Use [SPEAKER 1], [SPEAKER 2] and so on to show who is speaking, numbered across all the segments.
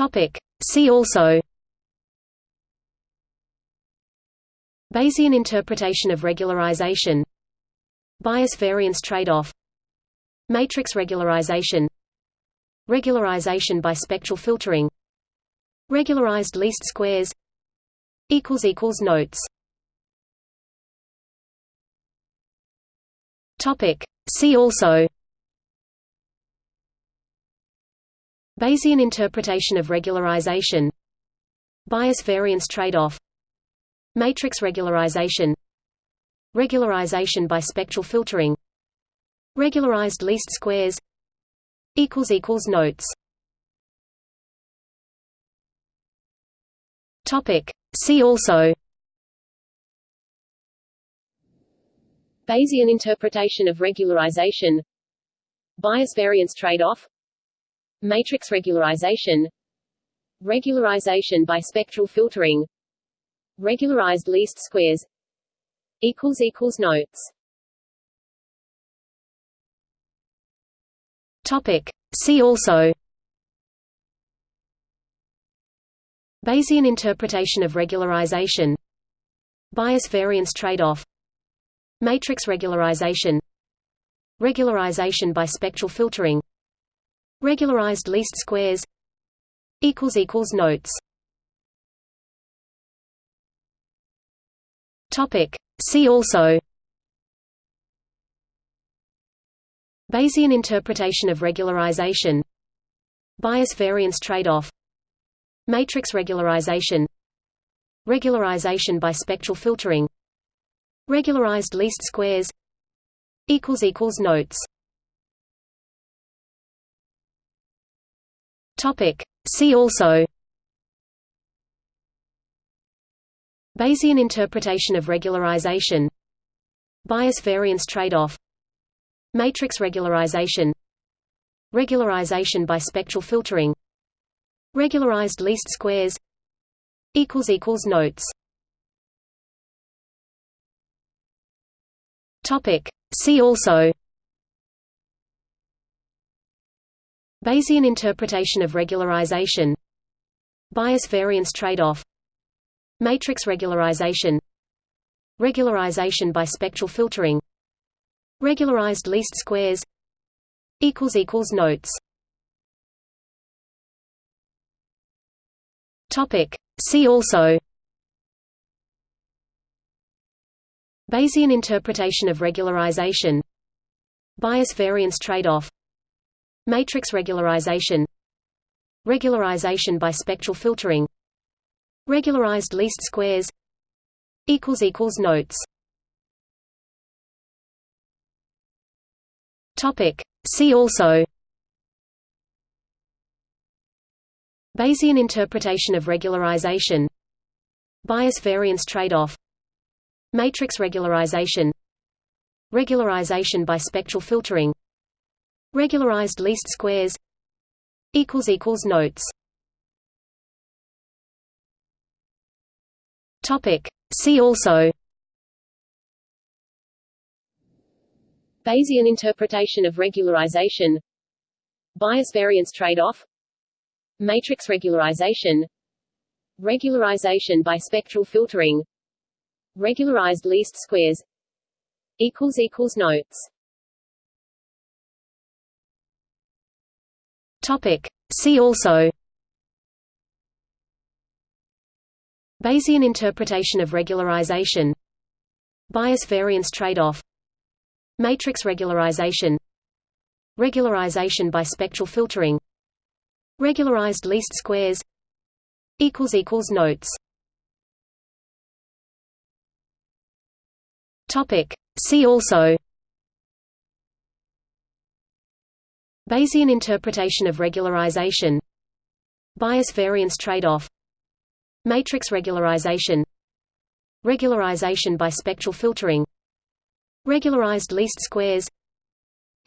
[SPEAKER 1] Topic. See also. Bayesian interpretation of regularization. Bias variance trade-off. Matrix regularization. Regularization by spectral filtering. Regularized least squares. Notes. Topic. See also Bayesian interpretation of regularization. Bias variance trade-off. Matrix regularization. Regularization by spectral filtering. Regularized least squares. Notes. Topic. See also.
[SPEAKER 2] Bayesian interpretation of regularization. Bias variance trade-off Matrix regularization. Regularization by spectral filtering. Regularized least squares. Notes.
[SPEAKER 1] Topic. See also. Bayesian interpretation of regularization. Bias variance trade-off. Matrix regularization. Regularization by spectral filtering Regularized least squares Notes Topic. See also Bayesian interpretation of regularization Bias variance trade-off Matrix regularization Regularization by spectral filtering Regularized least squares Notes Topic. See also. Bayesian interpretation of regularization. Bias variance trade-off. Matrix regularization. Regularization by spectral filtering. Regularized least squares. Notes. Topic. See also Bayesian interpretation of regularization. Bias variance trade-off. Matrix regularization. Regularization by spectral filtering. Regularized least squares. Notes. Topic. See also. Bayesian interpretation of regularization. Bias variance trade-off Matrix regularization. Regularization by spectral filtering. Regularized least squares. Notes. Topic. See also. Bayesian interpretation of regularization. Bias variance trade-off. Matrix regularization. Regularization by spectral filtering Regularized least squares Notes. Topic. See also.
[SPEAKER 2] Bayesian interpretation of regularization. Bias variance trade-off. Matrix regularization. Regularization by spectral filtering. Regularized least squares Notes
[SPEAKER 1] Topic. See also. Bayesian interpretation of regularization. Bias variance trade-off. Matrix regularization. Regularization by spectral filtering. Regularized least squares. Notes. Topic. See also Bayesian interpretation of regularization. Bias variance trade-off. Matrix regularization. Regularization by spectral filtering. Regularized least squares.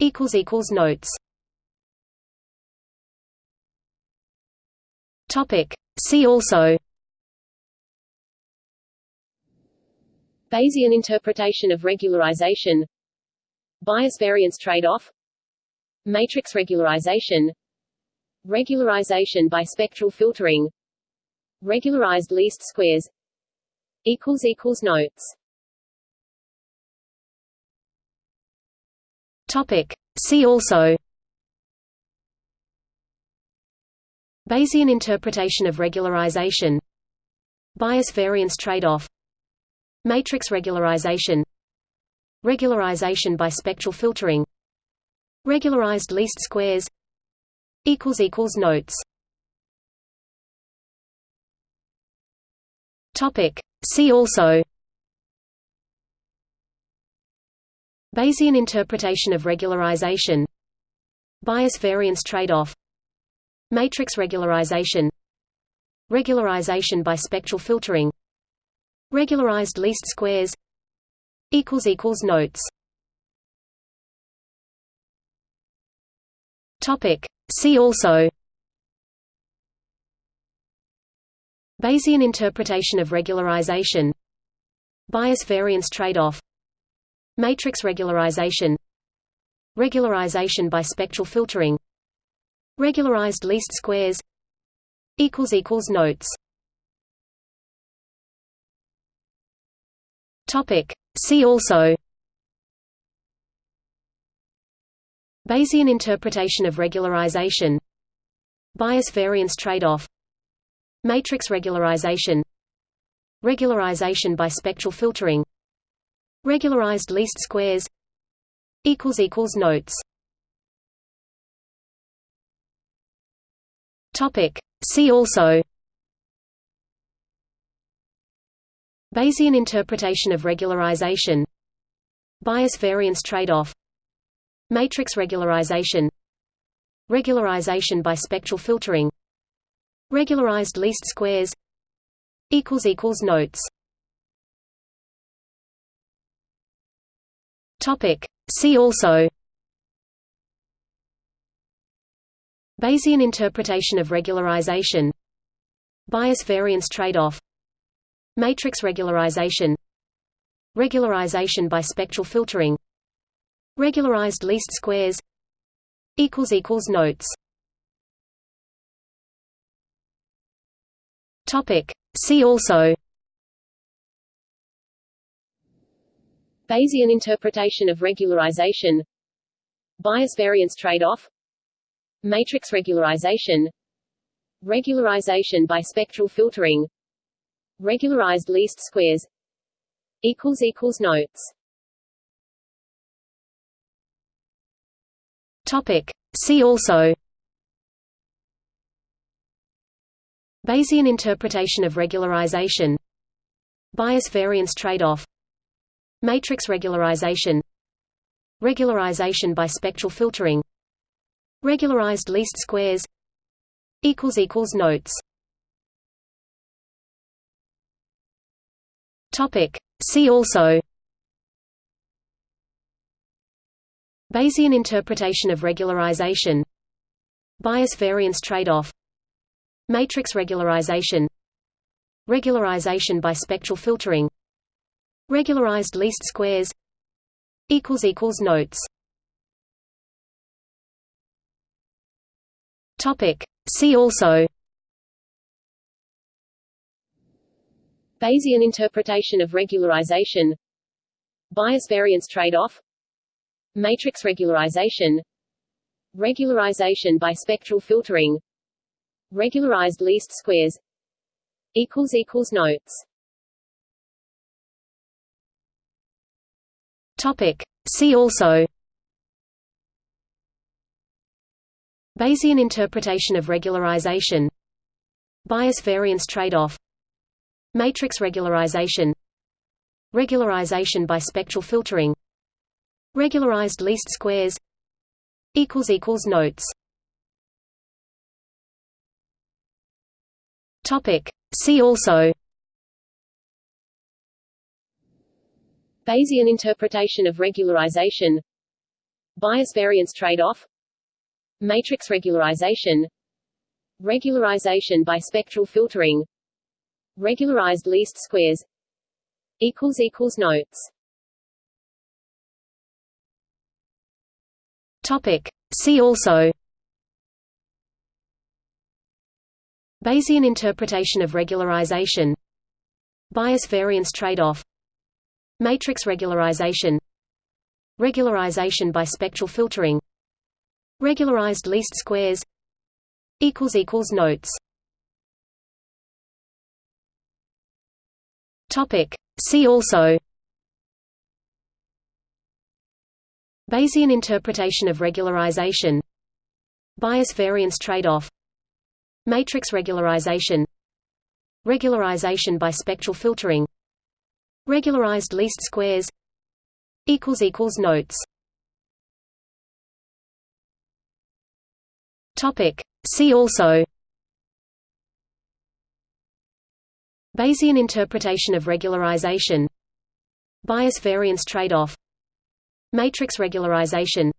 [SPEAKER 1] Notes. Topic. See also.
[SPEAKER 2] Bayesian interpretation of regularization. Bias variance trade-off Matrix regularization regularization by spectral filtering regularized least squares equals equals notes.
[SPEAKER 1] Topic. See also. Bayesian interpretation of regularization. Bias variance trade-off. Matrix regularization. Regularization by spectral filtering Regularized least squares Notes. Topic. See also Bayesian interpretation of regularization. Bias variance trade-off. Matrix regularization. Regularization by spectral filtering. Regularized least squares Notes Topic. See also. Bayesian interpretation of regularization. Bias variance trade-off. Matrix regularization. Regularization by spectral filtering. Regularized least squares. Notes. Topic. See also Bayesian interpretation of regularization. Bias variance trade-off. Matrix regularization. Regularization by spectral filtering. Regularized least squares. Notes. Topic. See also. Bayesian interpretation of regularization. Bias variance trade-off Matrix regularization. Regularization by spectral filtering. Regularized least squares. Notes. Topic. See also. Bayesian interpretation of regularization. Bias variance trade-off. Matrix regularization. Regularization by spectral filtering Regularized least squares Notes. Topic. See also.
[SPEAKER 2] Bayesian interpretation of regularization. Bias variance trade-off. Matrix regularization. Regularization by spectral filtering. Regularized least squares Notes
[SPEAKER 1] Topic. See also. Bayesian interpretation of regularization. Bias variance trade-off. Matrix regularization. Regularization by spectral filtering. Regularized least squares. Notes. Topic. See also Bayesian interpretation of regularization. Bias variance trade-off. Matrix regularization. Regularization by spectral filtering. Regularized least squares. Notes. Topic. See also.
[SPEAKER 2] Bayesian interpretation of regularization. Bias variance trade-off Matrix regularization. Regularization by spectral filtering. Regularized least squares. Notes.
[SPEAKER 1] Topic. See also. Bayesian interpretation of regularization. Bias variance trade-off. Matrix regularization. Regularization by spectral filtering Regularized least squares Notes Topic. See also
[SPEAKER 2] Bayesian interpretation of regularization Bias variance trade-off Matrix regularization Regularization by spectral filtering Regularized least squares Notes
[SPEAKER 1] Topic. See also. Bayesian interpretation of regularization. Bias variance trade-off. Matrix regularization. Regularization by spectral filtering. Regularized least squares. Notes. Topic. See also Bayesian interpretation of regularization. Bias variance trade-off. Matrix regularization. Regularization by spectral filtering. Regularized least squares. Notes. Topic. See also. Bayesian interpretation of regularization. Bias variance trade-off Matrix regularization.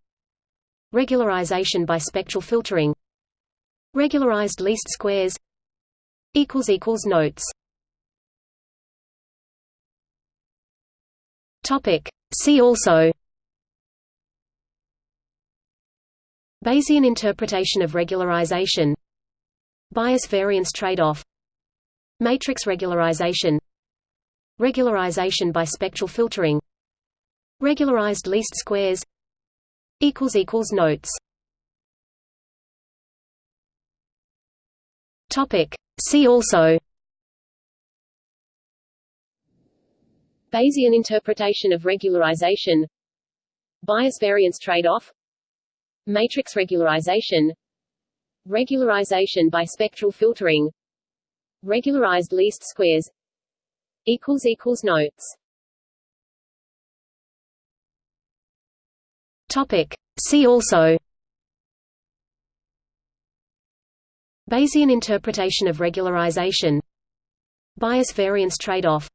[SPEAKER 1] Regularization by spectral filtering. Regularized least squares. Notes. Topic. See also. Bayesian interpretation of regularization. Bias variance trade-off. Matrix regularization. Regularization by spectral filtering Regularized least squares Notes. Topic. See also.
[SPEAKER 2] Bayesian interpretation of regularization. Bias variance trade-off. Matrix regularization. Regularization by spectral filtering. Regularized least squares Notes
[SPEAKER 1] Topic. See also. Bayesian interpretation of regularization. Bias variance trade-off.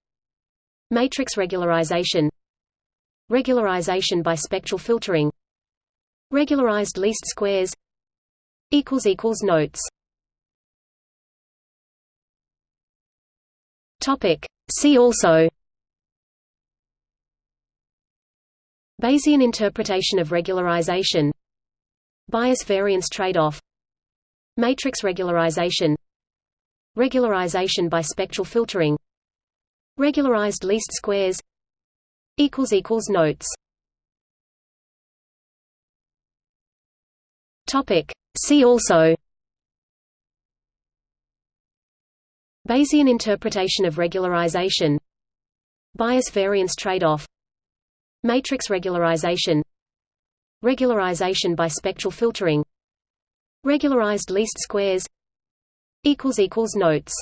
[SPEAKER 1] Matrix regularization. Regularization by spectral filtering. Regularized least squares. Notes. Topic. See also Bayesian interpretation of regularization. Bias variance trade-off. Matrix regularization. Regularization by spectral filtering. Regularized least squares. Notes. Topic. See also. Bayesian interpretation of regularization. Bias variance trade-off Matrix regularization. Regularization by spectral filtering. Regularized least squares. Notes.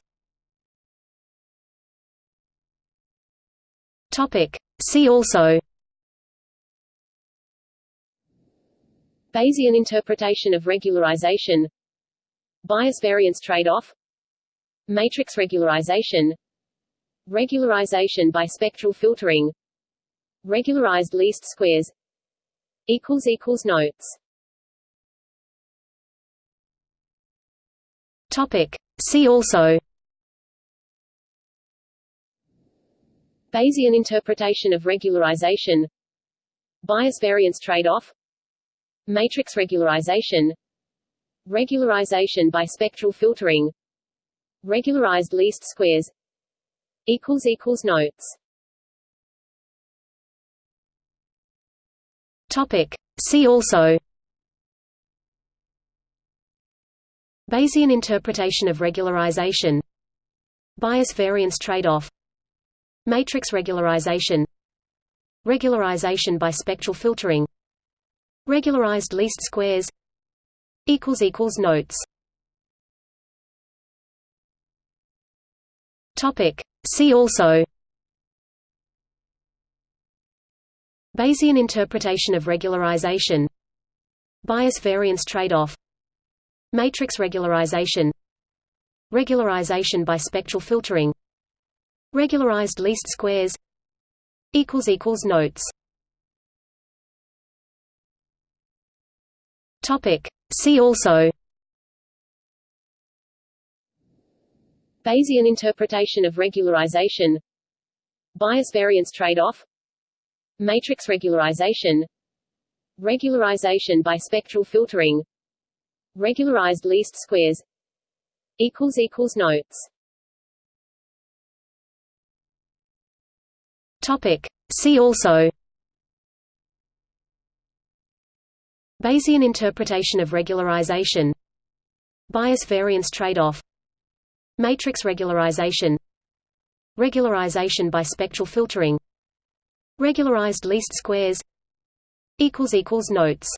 [SPEAKER 1] Topic. See also.
[SPEAKER 2] Bayesian interpretation of regularization. Bias variance trade-off. Matrix regularization. Regularization by spectral filtering Regularized least squares. Notes.
[SPEAKER 1] Topic. See also.
[SPEAKER 2] Bayesian interpretation of regularization. Bias variance trade-off. Matrix regularization. Regularization by spectral filtering. Regularized least squares. Notes
[SPEAKER 1] Topic. See also. Bayesian interpretation of regularization. Bias variance trade-off. Matrix regularization. Regularization by spectral filtering. Regularized least squares. Notes. Topic. See also Bayesian interpretation of regularization. Bias variance trade-off. Matrix regularization. Regularization by spectral filtering. Regularized least squares. Notes. Topic. See also.
[SPEAKER 2] Bayesian interpretation of regularization. Bias variance trade-off Matrix regularization. Regularization by spectral filtering. Regularized least squares. Notes.
[SPEAKER 1] Topic. See also. Bayesian interpretation of regularization. Bias variance trade-off. Matrix regularization. Regularization by spectral filtering Regularized least squares Notes.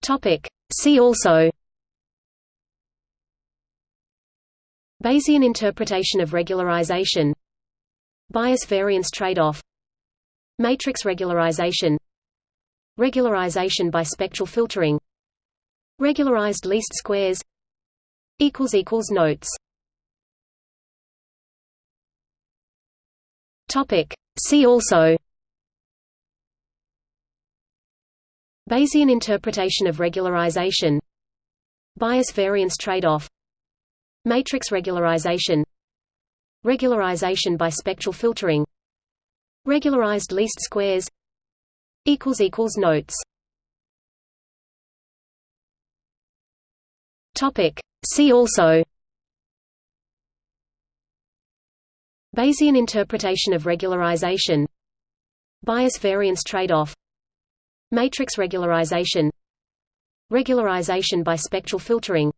[SPEAKER 1] Topic. See also Bayesian interpretation of regularization. Bias variance trade-off. Matrix regularization. Regularization by spectral filtering. Regularized least squares Notes Topic. See also. Bayesian interpretation of regularization. Bias variance trade-off. Matrix regularization. Regularization by spectral filtering. Regularized least squares. Notes. Topic. See also Bayesian interpretation of regularization. Bias variance trade-off. Matrix regularization. Regularization by spectral filtering.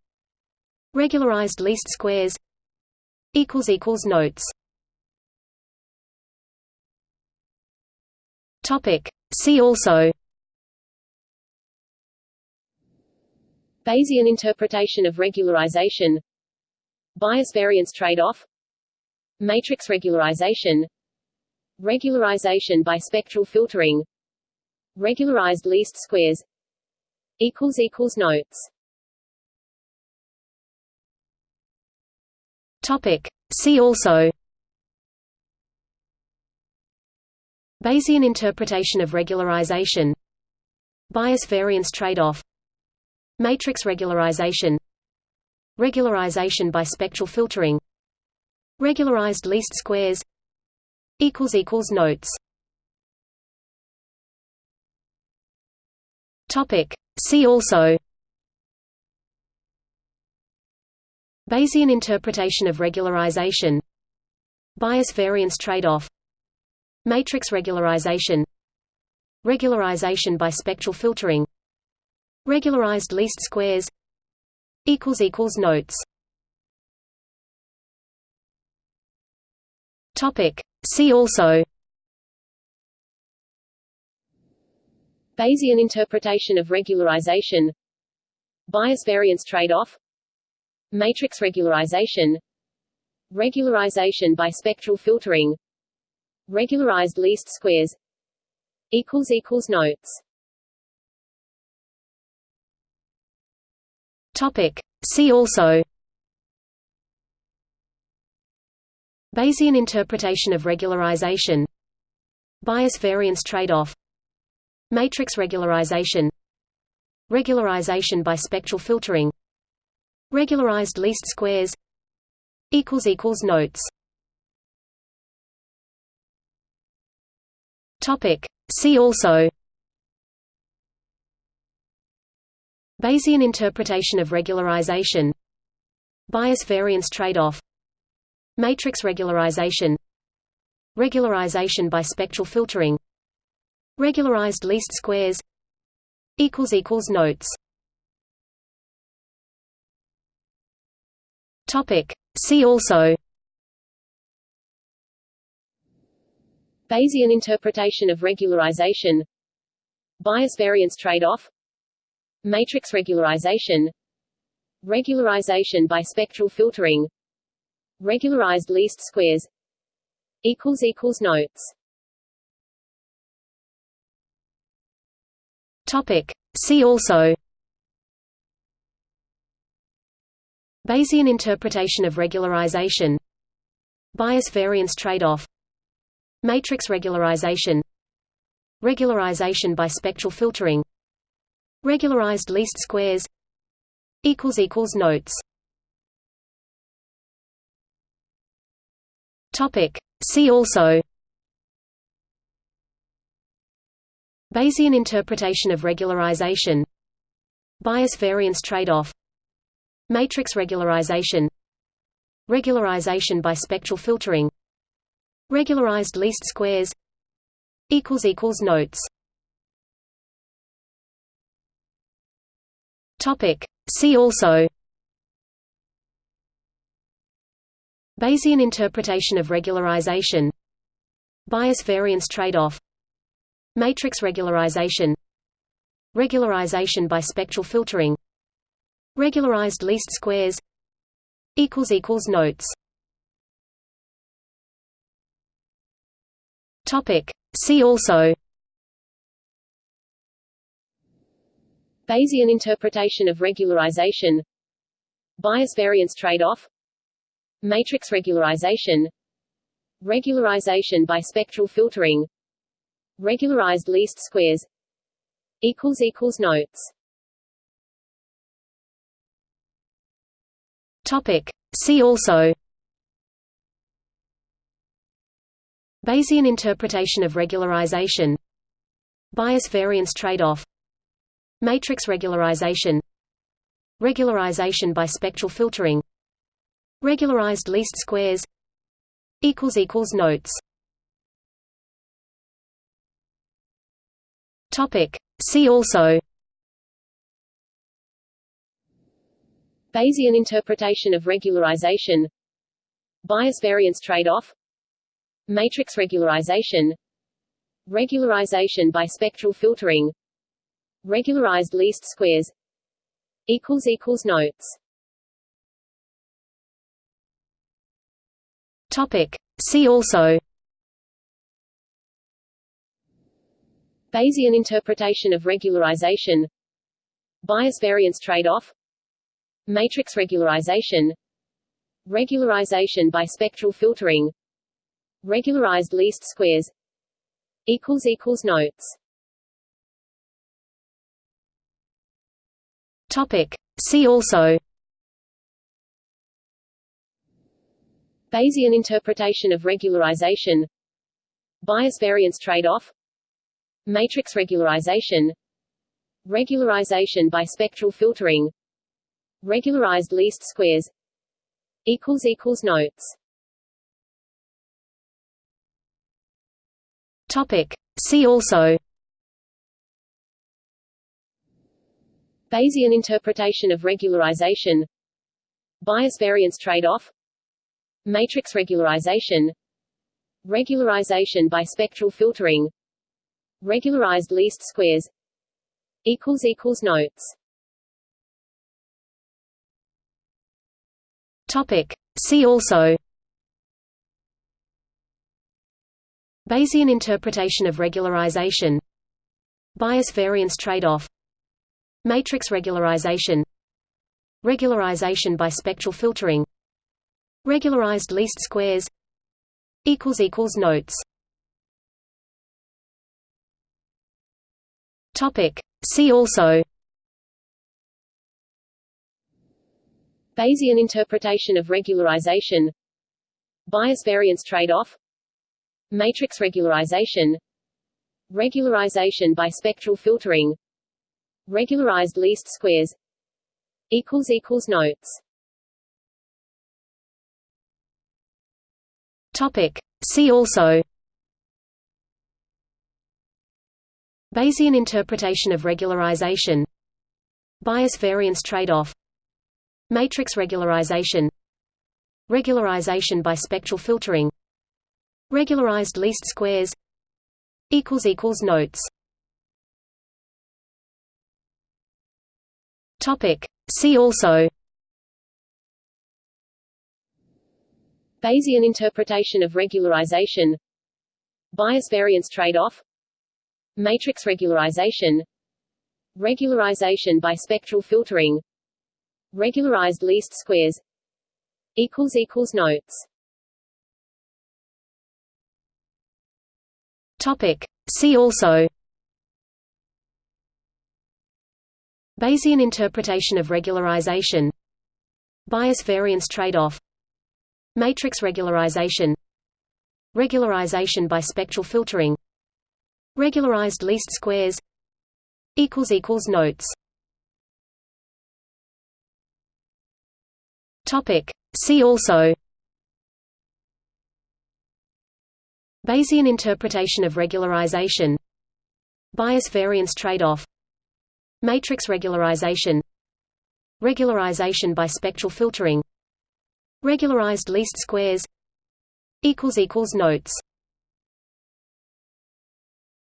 [SPEAKER 1] Regularized least squares. Notes. Topic. See also.
[SPEAKER 2] Bayesian interpretation of regularization. Bias variance trade-off Matrix regularization. Regularization by spectral filtering. Regularized least squares. Notes.
[SPEAKER 1] Topic. See also. Bayesian interpretation of regularization. Bias variance trade-off. Matrix regularization. Regularization by spectral filtering Regularized least squares Notes Topic. See also Bayesian interpretation of regularization Bias variance trade-off Matrix regularization Regularization by spectral filtering Regularized least squares Notes Topic. See also.
[SPEAKER 2] Bayesian interpretation of regularization. Bias variance trade-off. Matrix regularization. Regularization by spectral filtering. Regularized least squares. Notes.
[SPEAKER 1] Topic. See also Bayesian interpretation of regularization. Bias variance trade-off. Matrix regularization. Regularization by spectral filtering. Regularized least squares. Notes. Topic. See also. Bayesian interpretation of regularization. Bias variance trade-off Matrix regularization. Regularization by spectral filtering. Regularized least squares. Notes. Topic. See also.
[SPEAKER 2] Bayesian interpretation of regularization. Bias variance trade-off. Matrix regularization. Regularization by spectral filtering Regularized least squares. Notes.
[SPEAKER 1] Topic. See also. Bayesian interpretation of regularization. Bias variance trade-off. Matrix regularization. Regularization by spectral filtering. Regularized least squares. Notes Topic. See also. Bayesian interpretation of regularization. Bias variance trade-off. Matrix regularization. Regularization by spectral filtering. Regularized least squares. Notes. Topic. See also Bayesian interpretation of regularization. Bias variance trade-off. Matrix regularization. Regularization by spectral filtering. Regularized least squares. Notes. Topic. See also.
[SPEAKER 2] Bayesian interpretation of regularization. Bias variance trade-off Matrix regularization Regularization by spectral filtering Regularized least squares Notes.
[SPEAKER 1] Topic. See also Bayesian interpretation of regularization. Bias variance trade-off. Matrix regularization. Regularization by spectral filtering Regularized least squares Notes. Topic. See also.
[SPEAKER 2] Bayesian interpretation of regularization. Bias variance trade-off. Matrix regularization. Regularization by spectral filtering. Regularized least squares equals equals notes
[SPEAKER 1] Topic. See also.
[SPEAKER 2] Bayesian interpretation of regularization. Bias variance trade-off. Matrix regularization. Regularization by spectral filtering. Regularized least squares. Notes.
[SPEAKER 1] Topic. See also
[SPEAKER 2] Bayesian interpretation of regularization. Bias variance trade-off. Matrix regularization. Regularization by spectral filtering. Regularized least squares. Notes.
[SPEAKER 1] Topic. See also.
[SPEAKER 2] Bayesian interpretation of regularization. Bias variance trade-off Matrix regularization Regularization by spectral filtering Regularized least squares Notes.
[SPEAKER 1] Topic. See also. Bayesian interpretation of regularization. Bias variance trade-off. Matrix regularization. Regularization by spectral filtering Regularized least squares Notes Topic. See also
[SPEAKER 2] Bayesian interpretation of regularization Bias variance trade-off Matrix regularization Regularization by spectral filtering Regularized least squares Notes
[SPEAKER 1] Topic. See also. Bayesian interpretation of regularization. Bias variance trade-off. Matrix regularization. Regularization by spectral filtering. Regularized least squares. Notes. Topic. See also
[SPEAKER 2] Bayesian interpretation of regularization. Bias variance trade-off. Matrix regularization. Regularization by spectral filtering. Regularized least squares. Notes.
[SPEAKER 1] Topic. See also. Bayesian interpretation of regularization. Bias variance trade-off Matrix regularization. Regularization by spectral filtering. Regularized least squares. Notes. See also. Bayesian interpretation of regularization. Bias variance trade-off. Matrix regularization. Regularization by spectral filtering. Regularized least squares Notes